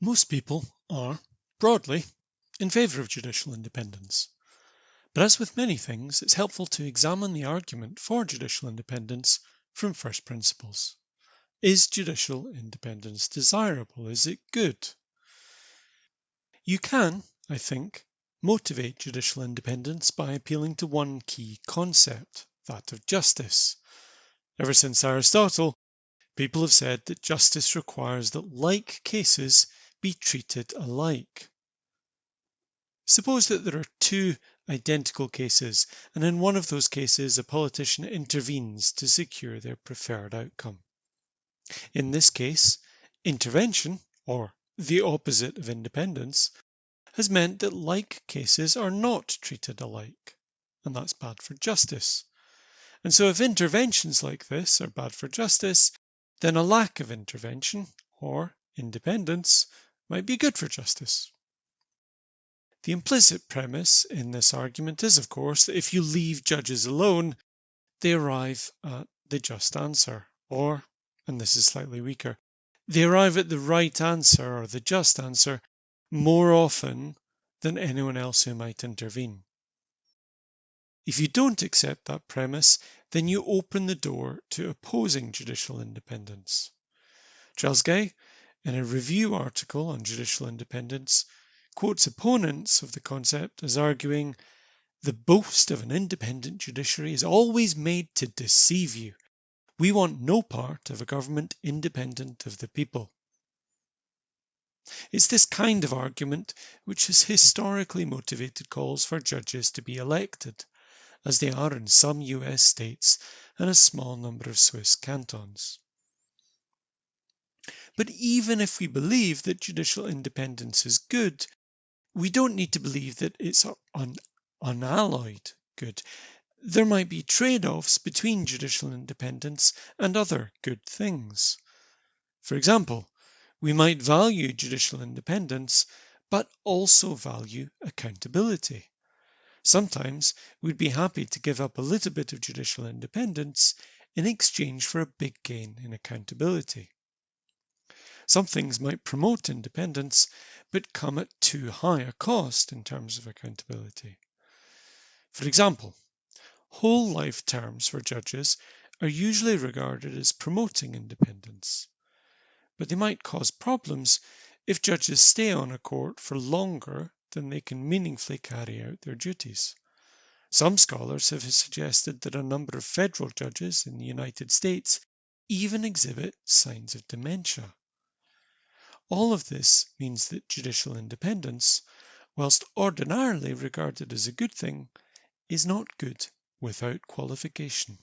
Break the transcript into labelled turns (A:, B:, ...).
A: Most people are, broadly, in favour of judicial independence. But as with many things, it's helpful to examine the argument for judicial independence from first principles. Is judicial independence desirable? Is it good? You can, I think, motivate judicial independence by appealing to one key concept, that of justice. Ever since Aristotle, people have said that justice requires that like cases be treated alike. Suppose that there are two identical cases, and in one of those cases a politician intervenes to secure their preferred outcome. In this case, intervention, or the opposite of independence, has meant that like cases are not treated alike, and that's bad for justice. And so if interventions like this are bad for justice, then a lack of intervention, or independence, might be good for justice. The implicit premise in this argument is, of course, that if you leave judges alone, they arrive at the just answer, or, and this is slightly weaker, they arrive at the right answer or the just answer more often than anyone else who might intervene. If you don't accept that premise, then you open the door to opposing judicial independence. Charles Geyh in a review article on judicial independence, quotes opponents of the concept as arguing the boast of an independent judiciary is always made to deceive you. We want no part of a government independent of the people. It's this kind of argument which has historically motivated calls for judges to be elected, as they are in some US states and a small number of Swiss cantons. But even if we believe that judicial independence is good, we don't need to believe that it's un- unalloyed good. There might be trade offs between judicial independence and other good things. For example, we might value judicial independence, but also value accountability. Sometimes we'd be happy to give up a little bit of judicial independence in exchange for a big gain in accountability. Some things might promote independence, but come at too high a cost in terms of accountability. For example, whole life terms for judges are usually regarded as promoting independence, but they might cause problems if judges stay on a court for longer than they can meaningfully carry out their duties. Some scholars have suggested that a number of federal judges in the United States even exhibit signs of dementia. All of this means that judicial independence, whilst ordinarily regarded as a good thing, is not good without qualification.